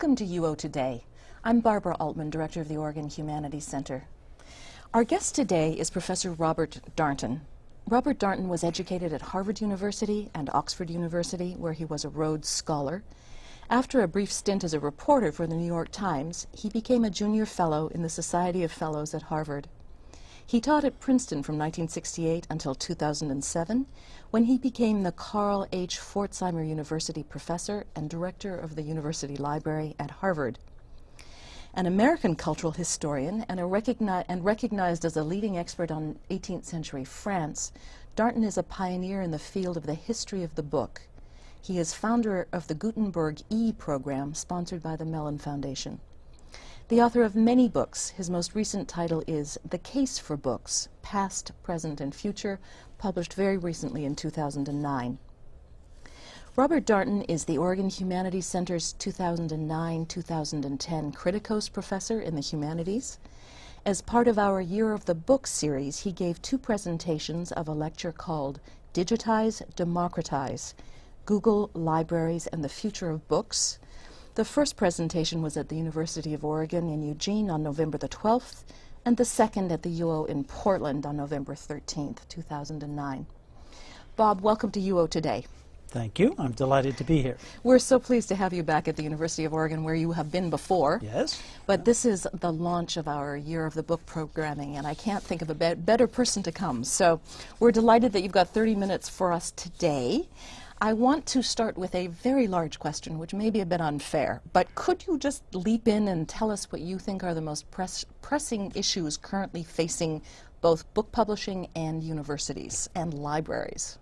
Welcome to UO Today. I'm Barbara Altmann, Director of the Oregon Humanities Center. Our guest today is Professor Robert Darnton. Robert Darnton was educated at Harvard University and Oxford University, where he was a Rhodes Scholar. After a brief stint as a reporter for the New York Times, he became a junior fellow in the Society of Fellows at Harvard. He taught at Princeton from 1968 until 2007, when he became the Carl H. Pforzheimer University professor and director of the University Library at Harvard. An American cultural historian and, recogni and recognized as a leading expert on 18th century France, Darnton is a pioneer in the field of the history of the book. He is founder of the Gutenberg E program sponsored by the Mellon Foundation. The author of many books, his most recent title is The Case for Books, Past, Present, and Future, published very recently in 2009. Robert Darnton is the Oregon Humanities Center's 2009-2010 Kritikos Professor in the Humanities. As part of our Year of the Book series, he gave two presentations of a lecture called Digitize, Democratize, Google, Libraries, and the Future of Books, the first presentation was at the University of Oregon in Eugene on November the 12th, and the second at the UO in Portland on November 13th, 2009. Bob, welcome to UO today. Thank you. I'm delighted to be here. We're so pleased to have you back at the University of Oregon where you have been before. Yes. But this is the launch of our Year of the Book programming, and I can't think of a be better person to come. So we're delighted that you've got 30 minutes for us today. I want to start with a very large question, which may be a bit unfair, but could you just leap in and tell us what you think are the most press pressing issues currently facing both book publishing and universities and libraries?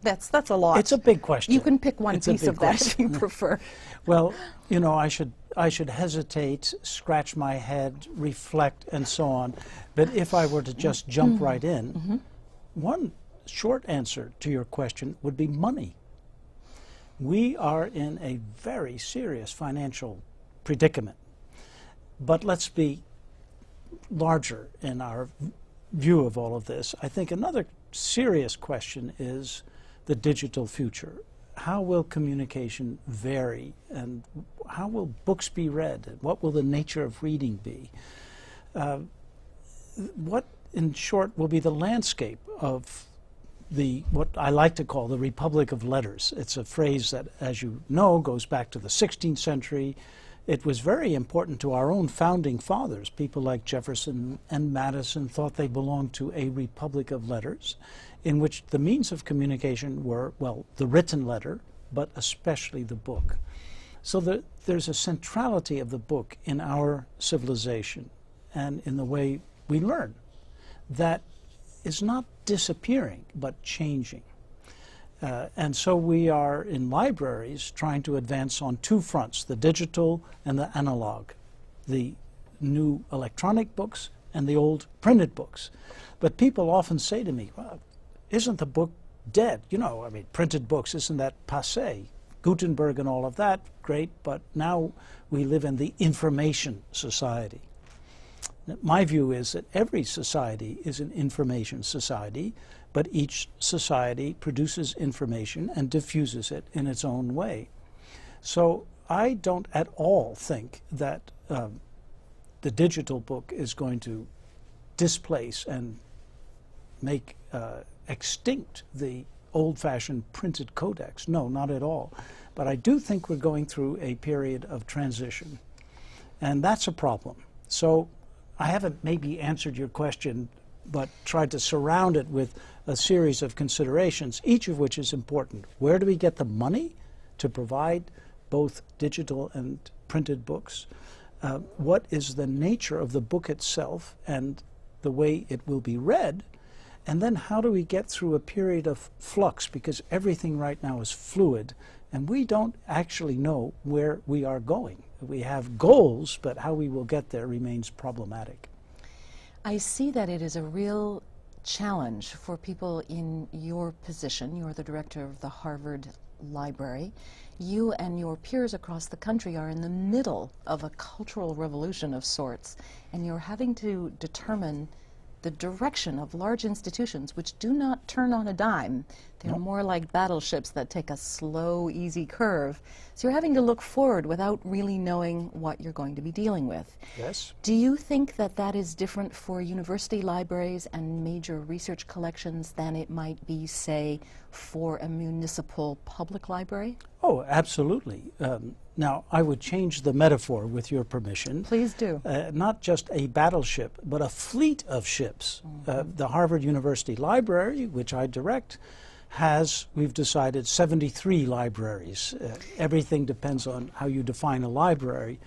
That's that's a lot. It's a big question. You can pick one it's piece of that if you prefer. well, you know, I should I should hesitate, scratch my head, reflect, and so on. But if I were to just jump mm -hmm. right in, mm -hmm. one short answer to your question would be money. We are in a very serious financial predicament. But let's be larger in our view of all of this. I think another serious question is the digital future. How will communication vary and how will books be read? What will the nature of reading be? Uh, what, in short, will be the landscape of the what I like to call the Republic of Letters. It's a phrase that, as you know, goes back to the 16th century. It was very important to our own founding fathers. People like Jefferson and Madison thought they belonged to a Republic of Letters, in which the means of communication were, well, the written letter, but especially the book. So the, there's a centrality of the book in our civilization and in the way we learn that is not disappearing, but changing. Uh, and so we are in libraries trying to advance on two fronts, the digital and the analog, the new electronic books and the old printed books. But people often say to me, well, isn't the book dead? You know, I mean, printed books, isn't that passe? Gutenberg and all of that, great, but now we live in the information society. My view is that every society is an information society, but each society produces information and diffuses it in its own way. So I don't at all think that um, the digital book is going to displace and make uh, extinct the old-fashioned printed codex. No, not at all. But I do think we're going through a period of transition. And that's a problem. So I haven't maybe answered your question, but tried to surround it with a series of considerations, each of which is important. Where do we get the money to provide both digital and printed books? Uh, what is the nature of the book itself and the way it will be read? And then how do we get through a period of flux? Because everything right now is fluid, and we don't actually know where we are going we have goals, but how we will get there remains problematic. I see that it is a real challenge for people in your position. You're the director of the Harvard Library. You and your peers across the country are in the middle of a cultural revolution of sorts, and you're having to determine the direction of large institutions which do not turn on a dime. They're more like battleships that take a slow, easy curve. So you're having to look forward without really knowing what you're going to be dealing with. Yes. Do you think that that is different for university libraries and major research collections than it might be, say, for a municipal public library? Oh, absolutely. Um, now, I would change the metaphor with your permission. Please do. Uh, not just a battleship, but a fleet of ships. Uh, the Harvard University Library, which I direct, has, we've decided, 73 libraries. Uh, everything depends on how you define a library.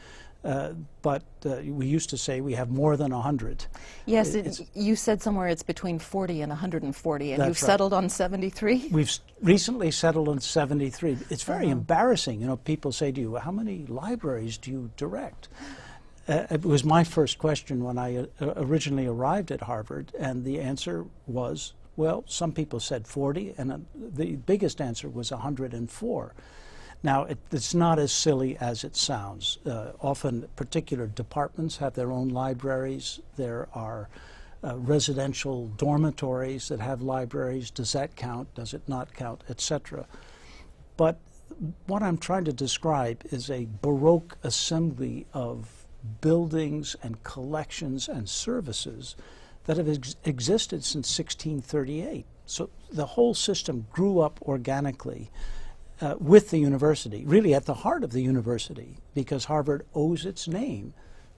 Uh, but uh, we used to say we have more than 100. Yes, It- it, you said somewhere it's between 40 and 140, and you've right. settled on 73? We've s- recently settled on 73. It's very embarrassing. You know, people say to you, how many libraries do you direct? Uh, it was my first question when I uh, originally arrived at Harvard, and the answer was, well, some people said 40, and uh, the biggest answer was 104. Now, it, it's not as silly as it sounds. Uh, often, particular departments have their own libraries. There are uh, residential dormitories that have libraries. Does that count? Does it not count? Etc. But what I'm trying to describe is a Baroque assembly of buildings and collections and services that have ex- existed since 1638. So the whole system grew up organically uh, with the university, really at the heart of the university, because Harvard owes its name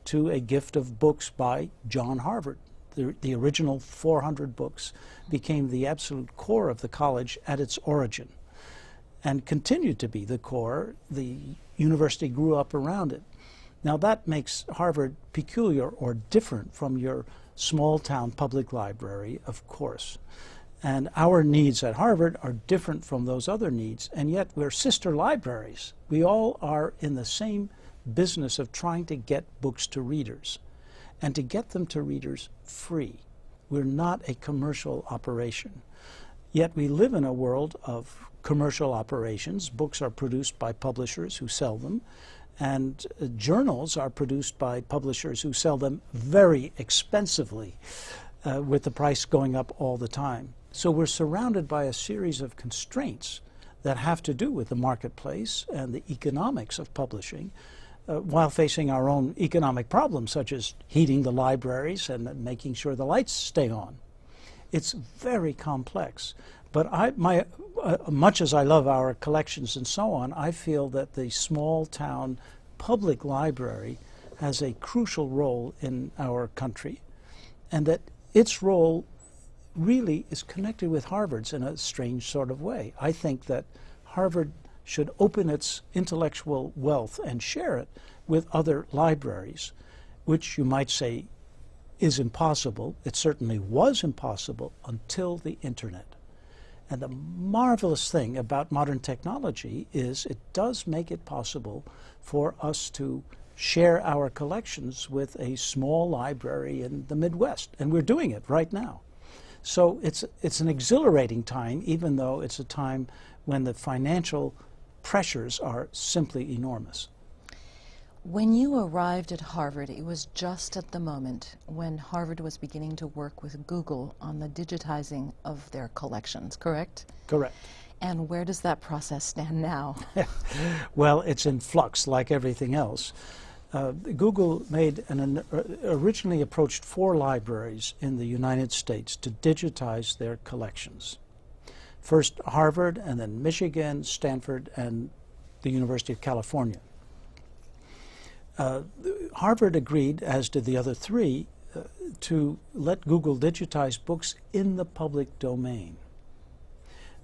to a gift of books by John Harvard. The, the original 400 books became the absolute core of the college at its origin and continued to be the core. The university grew up around it. Now that makes Harvard peculiar or different from your small town public library, of course. And our needs at Harvard are different from those other needs, and yet we're sister libraries. We all are in the same business of trying to get books to readers and to get them to readers free. We're not a commercial operation. Yet we live in a world of commercial operations. Books are produced by publishers who sell them, and uh, journals are produced by publishers who sell them very expensively, uh, with the price going up all the time. So we're surrounded by a series of constraints that have to do with the marketplace and the economics of publishing, uh, while facing our own economic problems, such as heating the libraries and making sure the lights stay on. It's very complex. But I, my, uh, much as I love our collections and so on, I feel that the small town public library has a crucial role in our country, and that its role really is connected with Harvard's in a strange sort of way. I think that Harvard should open its intellectual wealth and share it with other libraries, which you might say is impossible. It certainly was impossible until the internet. And the marvelous thing about modern technology is it does make it possible for us to share our collections with a small library in the Midwest. And we're doing it right now. So it's, it's an exhilarating time, even though it's a time when the financial pressures are simply enormous. When you arrived at Harvard, it was just at the moment when Harvard was beginning to work with Google on the digitizing of their collections, correct? Correct. And where does that process stand now? Well, it's in flux like everything else. Uh, Google made an, an uh, originally approached four libraries in the United States to digitize their collections. First Harvard, and then Michigan, Stanford, and the University of California. Uh, Harvard agreed, as did the other three, uh, to let Google digitize books in the public domain.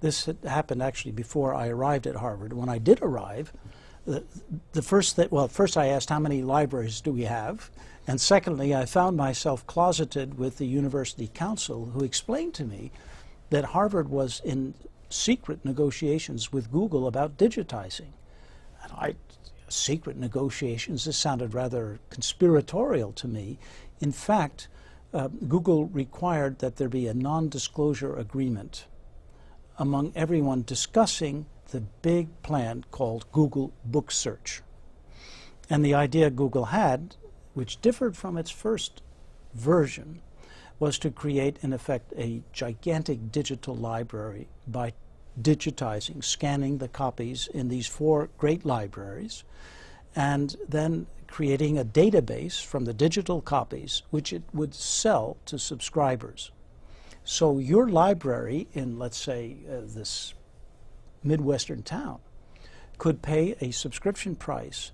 This had happened actually before I arrived at Harvard. When I did arrive, the, the first that well, first I asked how many libraries do we have, and secondly, I found myself closeted with the university counsel, who explained to me that Harvard was in secret negotiations with Google about digitizing. And I, secret negotiations, this sounded rather conspiratorial to me. In fact, uh, Google required that there be a non-disclosure agreement among everyone discussing the big plan called Google Book Search. And the idea Google had, which differed from its first version, was to create, in effect, a gigantic digital library by digitizing, scanning the copies in these four great libraries, and then creating a database from the digital copies, which it would sell to subscribers. So your library in, let's say, uh, this Midwestern town could pay a subscription price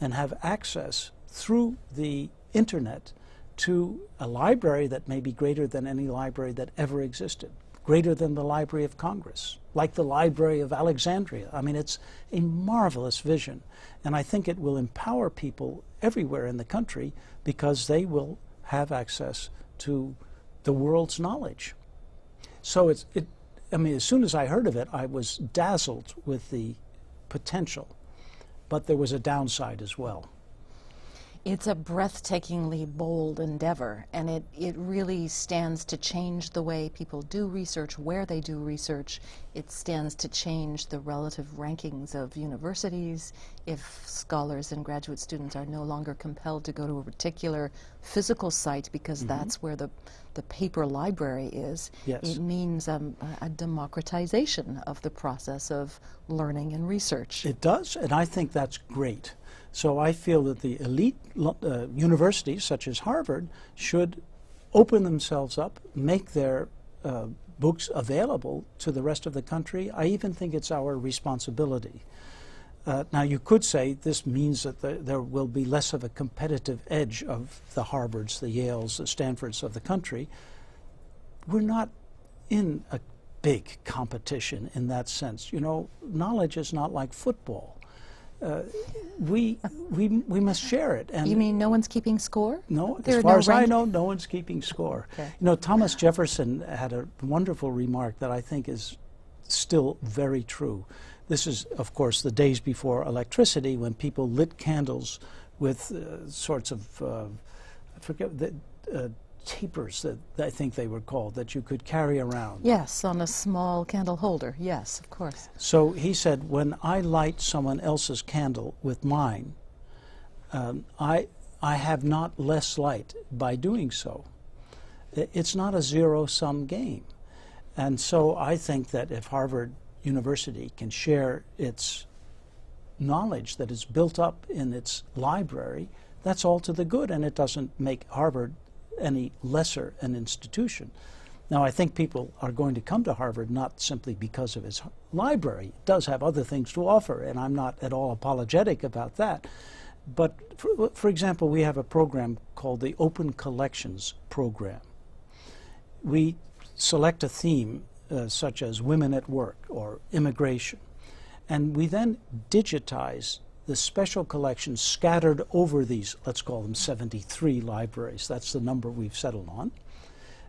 and have access through the internet to a library that may be greater than any library that ever existed, greater than the Library of Congress, like the Library of Alexandria. I mean, it's a marvelous vision. And I think it will empower people everywhere in the country because they will have access to the world's knowledge. So it's, it, I mean, as soon as I heard of it, I was dazzled with the potential. But there was a downside as well. It's a breathtakingly bold endeavor, and it, it really stands to change the way people do research, where they do research. It stands to change the relative rankings of universities if scholars and graduate students are no longer compelled to go to a particular physical site because mm -hmm. that's where the, the paper library is. Yes. It means um, a democratization of the process of learning and research. It does, and I think that's great. So I feel that the elite uh, universities, such as Harvard, should open themselves up, make their uh, books available to the rest of the country. I even think it's our responsibility. Uh, now, you could say this means that the, there will be less of a competitive edge of the Harvards, the Yales, the Stanfords of the country. We're not in a big competition in that sense. You know, knowledge is not like football uh, we, we, we must share it. And you mean no one's keeping score? No, there as far no as I know, no one's keeping score. Okay. You know, Thomas Jefferson had a wonderful remark that I think is still very true. This is, of course, the days before electricity when people lit candles with uh, sorts of, uh, I forget, the, uh, tapers that I think they were called that you could carry around. Yes, on a small candle holder. Yes, of course. So he said, when I light someone else's candle with mine, um, I I have not less light by doing so. It's not a zero-sum game. And so I think that if Harvard University can share its knowledge that is built up in its library, that's all to the good, and it doesn't make Harvard any lesser an institution. Now, I think people are going to come to Harvard not simply because of its library. It does have other things to offer, and I'm not at all apologetic about that. But, for, for example, we have a program called the Open Collections Program. We select a theme uh, such as women at work or immigration, and we then digitize the special collections scattered over these, let's call them 73 libraries. That's the number we've settled on.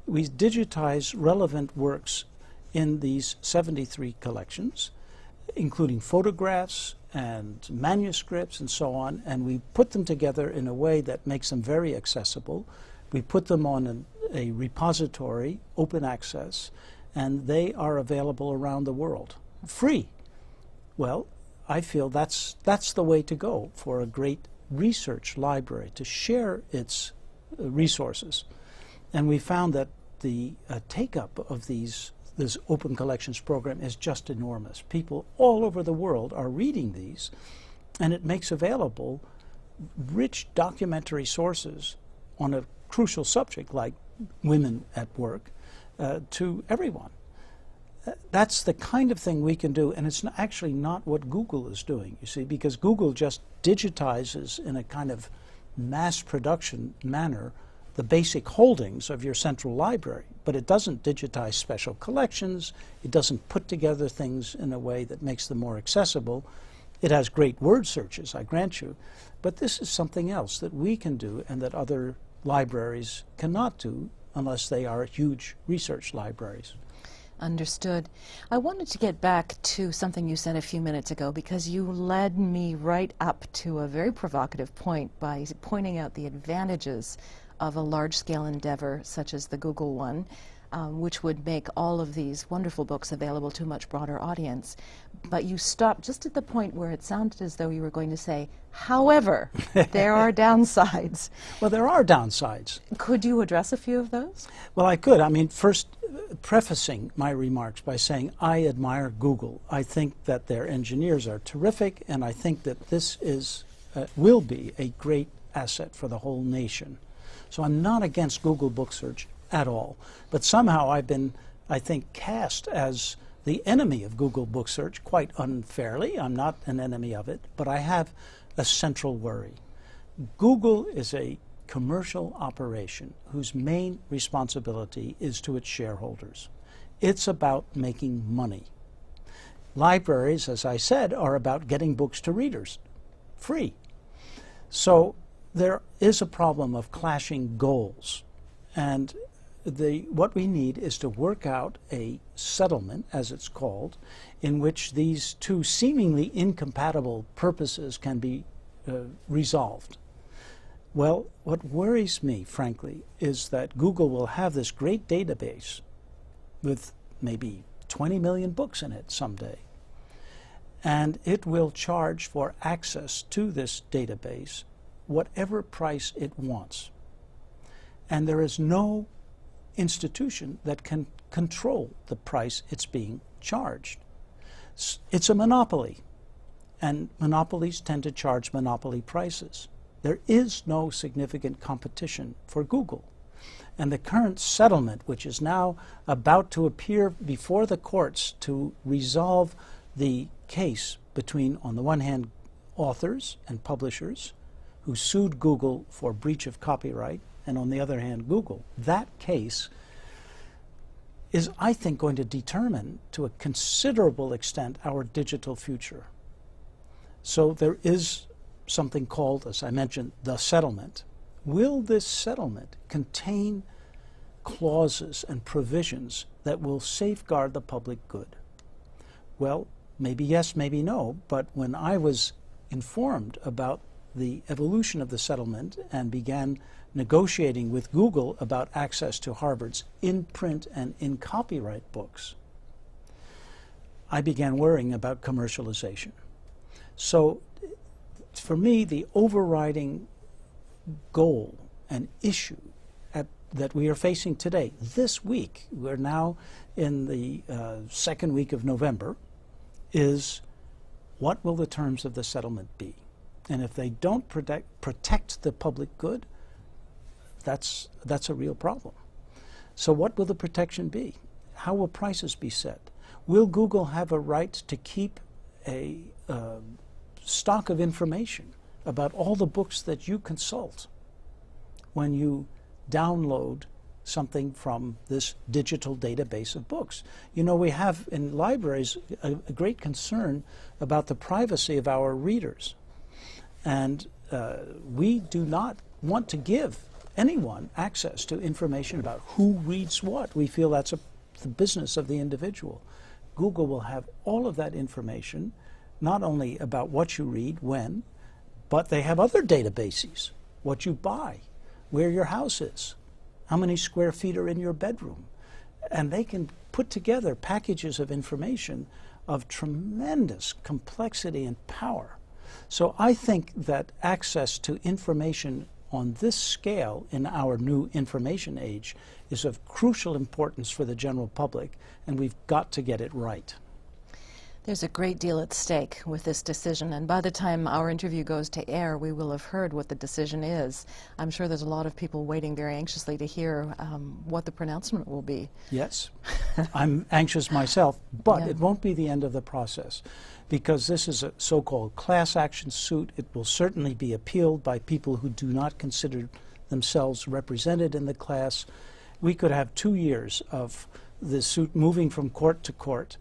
We digitize relevant works in these 73 collections, including photographs and manuscripts and so on, and we put them together in a way that makes them very accessible. We put them on an, a repository, open access, and they are available around the world, free. Well, I feel that's, that's the way to go for a great research library, to share its uh, resources. And we found that the uh, take-up of these this open collections program is just enormous. People all over the world are reading these, and it makes available rich documentary sources on a crucial subject like women at work uh, to everyone that's the kind of thing we can do, and it's actually not what Google is doing, you see, because Google just digitizes in a kind of mass production manner the basic holdings of your central library, but it doesn't digitize special collections, it doesn't put together things in a way that makes them more accessible. It has great word searches, I grant you, but this is something else that we can do and that other libraries cannot do unless they are huge research libraries. Understood. I wanted to get back to something you said a few minutes ago because you led me right up to a very provocative point by pointing out the advantages of a large-scale endeavor such as the Google one um, which would make all of these wonderful books available to a much broader audience. But you stopped just at the point where it sounded as though you were going to say, however, there are downsides. Well, there are downsides. Could you address a few of those? Well, I could. I mean, first, prefacing my remarks by saying I admire Google. I think that their engineers are terrific, and I think that this is uh, will be a great asset for the whole nation. So I'm not against Google Book Search at all. But somehow I've been, I think, cast as the enemy of Google Book Search quite unfairly. I'm not an enemy of it, but I have a central worry. Google is a commercial operation whose main responsibility is to its shareholders. It's about making money. Libraries, as I said, are about getting books to readers, free. So there is a problem of clashing goals. And the, what we need is to work out a settlement, as it's called, in which these two seemingly incompatible purposes can be uh, resolved. Well, what worries me, frankly, is that Google will have this great database with maybe 20 million books in it someday. And it will charge for access to this database whatever price it wants. And there is no institution that can control the price it's being charged. It's a monopoly, and monopolies tend to charge monopoly prices. There is no significant competition for Google. And the current settlement, which is now about to appear before the courts to resolve the case between, on the one hand, authors and publishers who sued Google for breach of copyright, and on the other hand, Google. That case is, I think, going to determine to a considerable extent our digital future. So there is something called, as I mentioned, the settlement. Will this settlement contain clauses and provisions that will safeguard the public good? Well, maybe yes, maybe no, but when I was informed about the evolution of the settlement and began negotiating with Google about access to Harvard's in print and in copyright books, I began worrying about commercialization. So for me, the overriding goal and issue at, that we are facing today, this week, we're now in the uh, second week of November, is what will the terms of the settlement be? And if they don't protect, protect the public good, that's, that's a real problem. So what will the protection be? How will prices be set? Will Google have a right to keep a uh, stock of information about all the books that you consult when you download something from this digital database of books. You know, we have in libraries a, a great concern about the privacy of our readers. And uh, we do not want to give anyone access to information about who reads what. We feel that's a, the business of the individual. Google will have all of that information not only about what you read, when, but they have other databases, what you buy, where your house is, how many square feet are in your bedroom. And they can put together packages of information of tremendous complexity and power. So I think that access to information on this scale in our new information age is of crucial importance for the general public, and we've got to get it right. There's a great deal at stake with this decision, and by the time our interview goes to air, we will have heard what the decision is. I'm sure there's a lot of people waiting very anxiously to hear um, what the pronouncement will be. Yes, I'm anxious myself, but Yeah. it won't be the end of the process because this is a so-called class action suit. It will certainly be appealed by people who do not consider themselves represented in the class. We could have two years of the suit moving from court to court.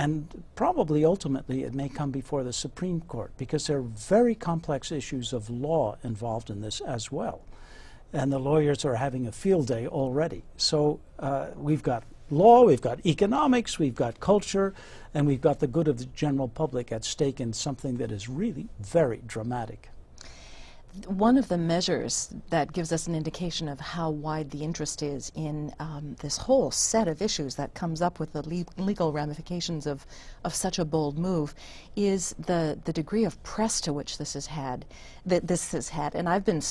And probably ultimately it may come before the Supreme Court because there are very complex issues of law involved in this as well. And the lawyers are having a field day already. So uh, we've got law, we've got economics, we've got culture, and we've got the good of the general public at stake in something that is really very dramatic. One of the measures that gives us an indication of how wide the interest is in um, this whole set of issues that comes up with the le legal ramifications of, of such a bold move is the, the degree of press to which this has had that this has had and I've been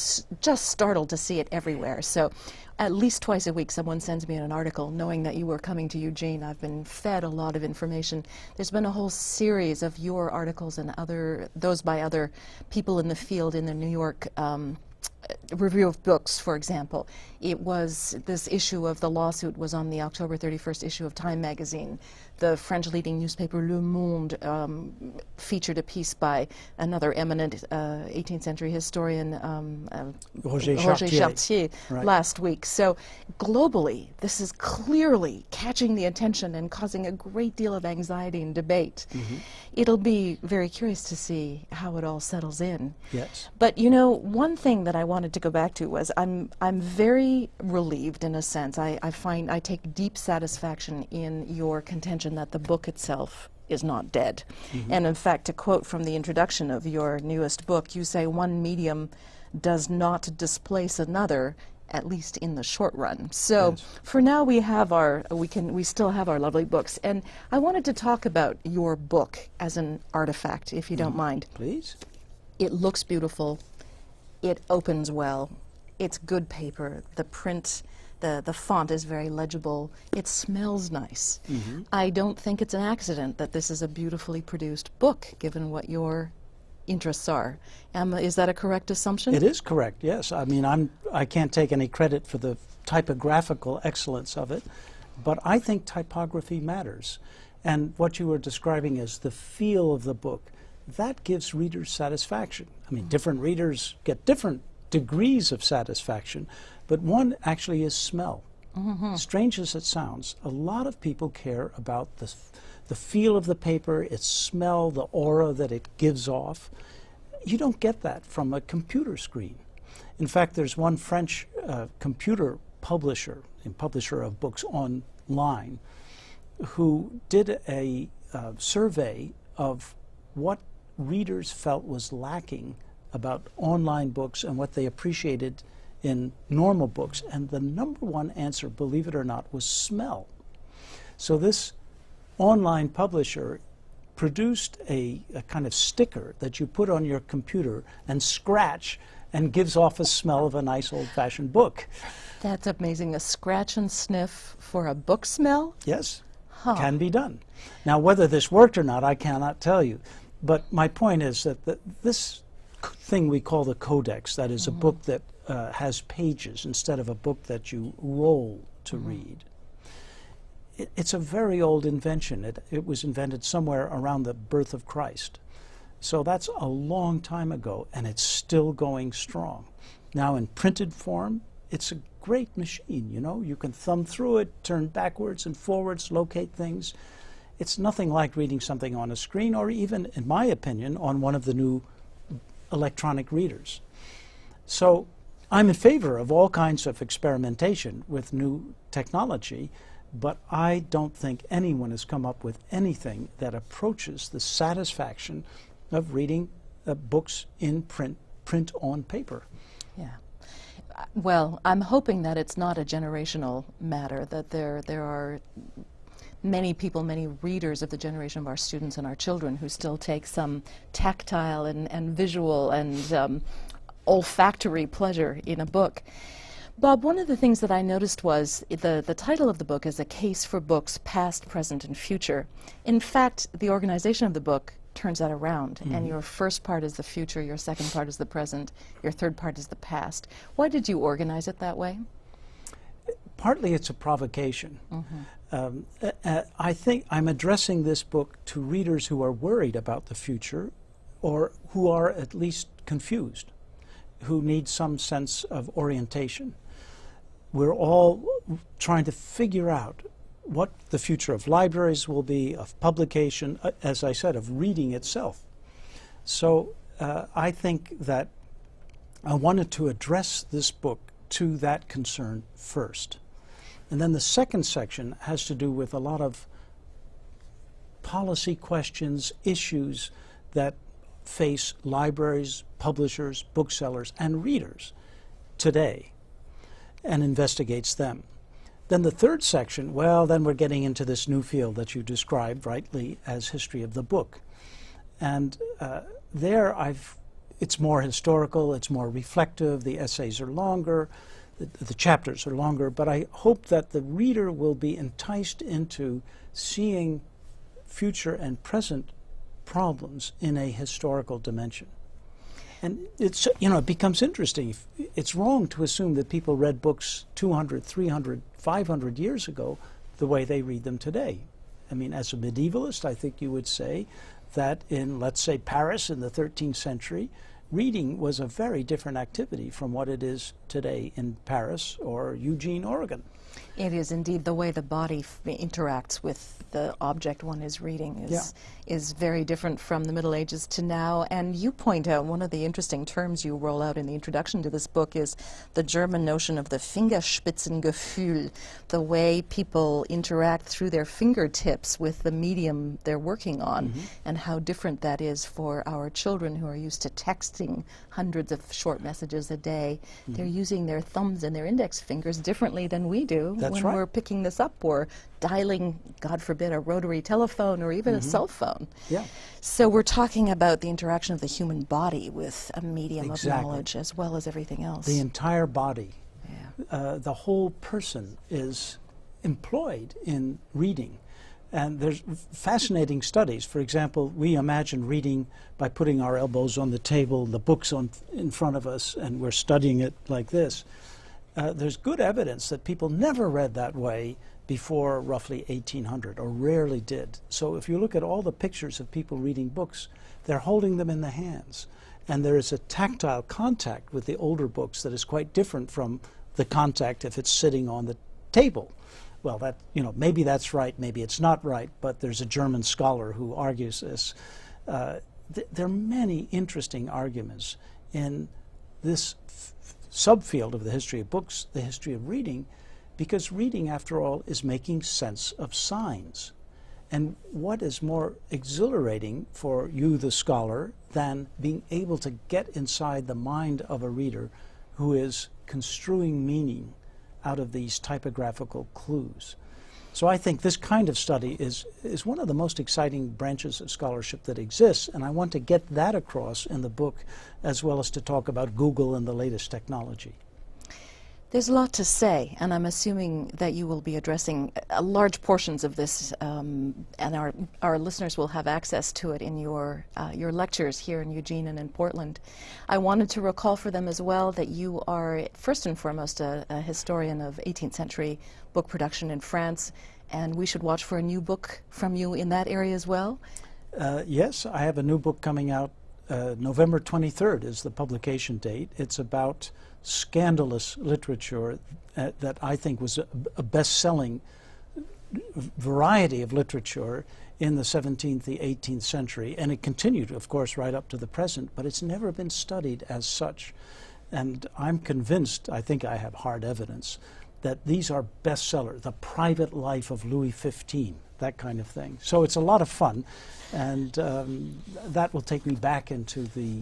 just startled to see it everywhere so at least twice a week someone sends me an article knowing that you were coming to Eugene. I've been fed a lot of information. There's been a whole series of your articles and other those by other people in the field in the New York um, review of books, for example. It was this issue of the lawsuit was on the October 31st issue of Time magazine the French leading newspaper Le Monde um, featured a piece by another eminent uh, 18th century historian, um, uh, Roger, Roger Chartier, Chartier right. last week. So globally, this is clearly catching the attention and causing a great deal of anxiety and debate. Mm -hmm. It'll be very curious to see how it all settles in. Yes. But you know, one thing that I wanted to go back to was I'm I'm very relieved in a sense. I, I find I take deep satisfaction in your contention that the book itself is not dead. Mm -hmm. And in fact, to quote from the introduction of your newest book, you say one medium does not displace another at least in the short run. So yes. for now we have our we can we still have our lovely books and I wanted to talk about your book as an artifact if you mm. don't mind. Please. It looks beautiful. It opens well. It's good paper. The print the, the font is very legible. It smells nice. Mm -hmm. I don't think it's an accident that this is a beautifully produced book, given what your interests are. Emma, is that a correct assumption? It is correct, yes. I mean, I'm, I can't take any credit for the typographical excellence of it, but I think typography matters. And what you were describing as the feel of the book, that gives readers satisfaction. I mean, different readers get different degrees of satisfaction, but one actually is smell. Mm -hmm. Strange as it sounds, a lot of people care about the, the feel of the paper, its smell, the aura that it gives off. You don't get that from a computer screen. In fact, there's one French uh, computer publisher and publisher of books online who did a uh, survey of what readers felt was lacking about online books and what they appreciated in normal books. And the number one answer, believe it or not, was smell. So this online publisher produced a, a, kind of sticker that you put on your computer and scratch and gives off a smell of a nice old-fashioned book. That's amazing. A scratch and sniff for a book smell? Yes, huh. can be done. Now, whether this worked or not, I cannot tell you. But my point is that the, this thing we call the codex, that is mm -hmm. a mm-hmm. book that uh, has pages instead of a book that you roll to mm -hmm. read. It, it's a very old invention. It, it was invented somewhere around the birth of Christ. So that's a long time ago, and it's still going strong. Now, in printed form, it's a great machine, you know. You can thumb through it, turn backwards and forwards, locate things. It's nothing like reading something on a screen or even, in my opinion, on one of the new electronic readers. So I'm in favor of all kinds of experimentation with new technology, but I don't think anyone has come up with anything that approaches the satisfaction of reading uh, books in print, print on paper. Yeah. Well, I'm hoping that it's not a generational matter, that there, there are many people, many readers of the generation of our students and our children who still take some tactile and, and visual and um, olfactory pleasure in a book. Bob, one of the things that I noticed was the, the title of the book is A Case for Books Past, Present, and Future. In fact, the organization of the book turns that around, mm -hmm. and mm-hmm. your first part is the future, your second part is the present, your third part is the past. Why did you organize it that way? Partly it's a provocation. Mm -hmm. um, uh, uh, I think I'm addressing this book to readers who are worried about the future or who are at least confused who need some sense of orientation. We're all trying to figure out what the future of libraries will be, of publication, uh, as I said, of reading itself. So uh, I think that I wanted to address this book to that concern first. And then the second section has to do with a lot of policy questions, issues that face libraries, publishers, booksellers, and readers today and investigates them. Then the third section, well, then we're getting into this new field that you described rightly as history of the book. And uh, there I've, it's more historical, it's more reflective, the essays are longer, the, the chapters are longer, but I hope that the reader will be enticed into seeing future and present problems in a historical dimension. And it's, you know, it becomes interesting. It's wrong to assume that people read books 200, 300, 500 years ago the way they read them today. I mean, as a medievalist, I think you would say that in, let's say, Paris in the 13th century, reading was a very different activity from what it is today in Paris or Eugene, Oregon. It is indeed the way the body interacts with the object one is reading is yeah. is very different from the Middle Ages to now. And you point out one of the interesting terms you roll out in the introduction to this book is the German notion of the Fingerspitzengefühl, the way people interact through their fingertips with the medium they're working on, mm -hmm. and how different that is for our children who are used to texting hundreds of short messages a day. Mm -hmm. They're using their thumbs and their index fingers differently than we do That's when right. we're picking this up or dialing, God forbid, a rotary telephone or even mm -hmm. a mm-hmm. cell phone. Yeah. So we're talking about the interaction of the human body with a medium exactly. of knowledge as well as everything else. The entire body, yeah. uh, the whole person is employed in reading. And there's fascinating studies. For example, we imagine reading by putting our elbows on the table, the books on in front of us, and we're studying it like this uh, there's good evidence that people never read that way before roughly 1800 or rarely did. So if you look at all the pictures of people reading books, they're holding them in the hands. And there is a tactile contact with the older books that is quite different from the contact if it's sitting on the table. Well, that you know maybe that's right, maybe it's not right, but there's a German scholar who argues this. Uh, th there are many interesting arguments in this subfield of the history of books, the history of reading, because reading, after all, is making sense of signs. And what is more exhilarating for you, the scholar, than being able to get inside the mind of a reader who is construing meaning out of these typographical clues? So I think this kind of study is, is one of the most exciting branches of scholarship that exists, and I want to get that across in the book as well as to talk about Google and the latest technology. There's a lot to say, and I'm assuming that you will be addressing uh, large portions of this, um, and our, our listeners will have access to it in your, uh, your lectures here in Eugene and in Portland. I wanted to recall for them as well that you are, first and foremost, a, a historian of 18th century book production in France, and we should watch for a new book from you in that area as well? Uh, yes, I have a new book coming out. Uh, November 23rd is the publication date. It's about scandalous literature uh, that I think was a, a best-selling variety of literature in the 17th, the 18th century, and it continued, of course, right up to the present, but it's never been studied as such. And I'm convinced, I think I have hard evidence, that these are bestsellers, the private life of Louis XV, that kind of thing. So it's a lot of fun, and um, that will take me back into the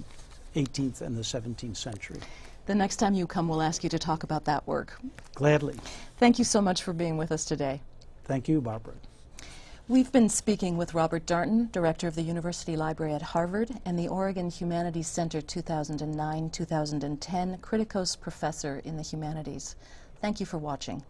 18th and the 17th century. The next time you come, we'll ask you to talk about that work. Gladly. Thank you so much for being with us today. Thank you, Barbara. We've been speaking with Robert Darnton, Director of the University Library at Harvard and the Oregon Humanities Center 2009-2010 Kritikos Professor in the Humanities. Thank you for watching.